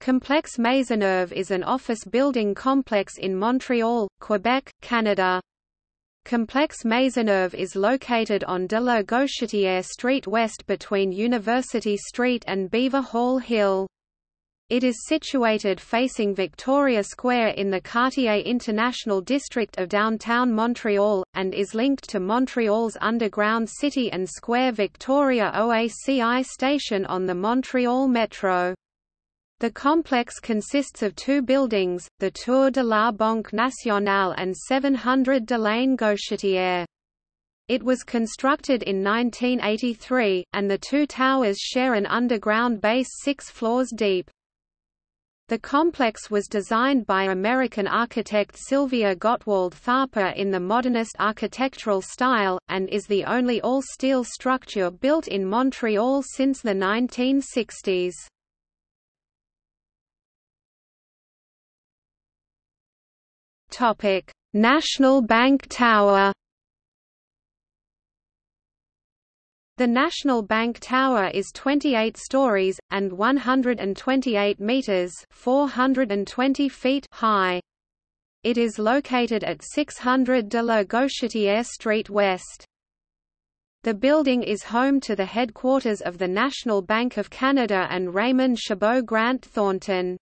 Complex Maisonneuve is an office building complex in Montreal, Quebec, Canada. Complex Maisonneuve is located on de la Gauchetière Street west between University Street and Beaver Hall Hill. It is situated facing Victoria Square in the Quartier International District of downtown Montreal, and is linked to Montreal's underground City and Square Victoria OACI station on the Montreal Metro. The complex consists of two buildings, the Tour de la Banque Nationale and 700 de Delaine Gauchetière. It was constructed in 1983, and the two towers share an underground base six floors deep. The complex was designed by American architect Sylvia Gottwald Tharper in the modernist architectural style, and is the only all-steel structure built in Montreal since the 1960s. Topic: National Bank Tower. The National Bank Tower is 28 stories and 128 meters (420 feet) high. It is located at 600 de la Gauchetière Street West. The building is home to the headquarters of the National Bank of Canada and Raymond Chabot Grant Thornton.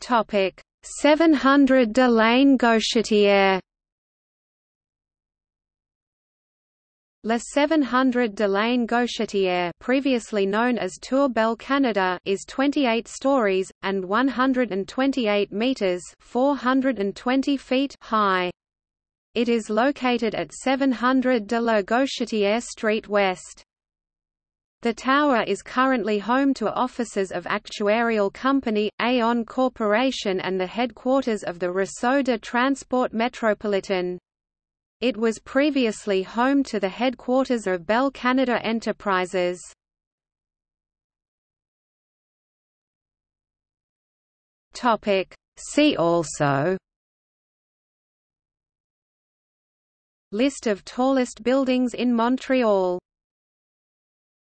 Topic 700 de la Gauchetière La 700 de la Gauchetière previously known as Tour Bell Canada is 28 stories, and 128 metres 420 feet high. It is located at 700 de la Gauchetière Street West. The tower is currently home to offices of actuarial company, Aon Corporation and the headquarters of the Réseau de Transport Metropolitan. It was previously home to the headquarters of Bell Canada Enterprises. See also List of tallest buildings in Montreal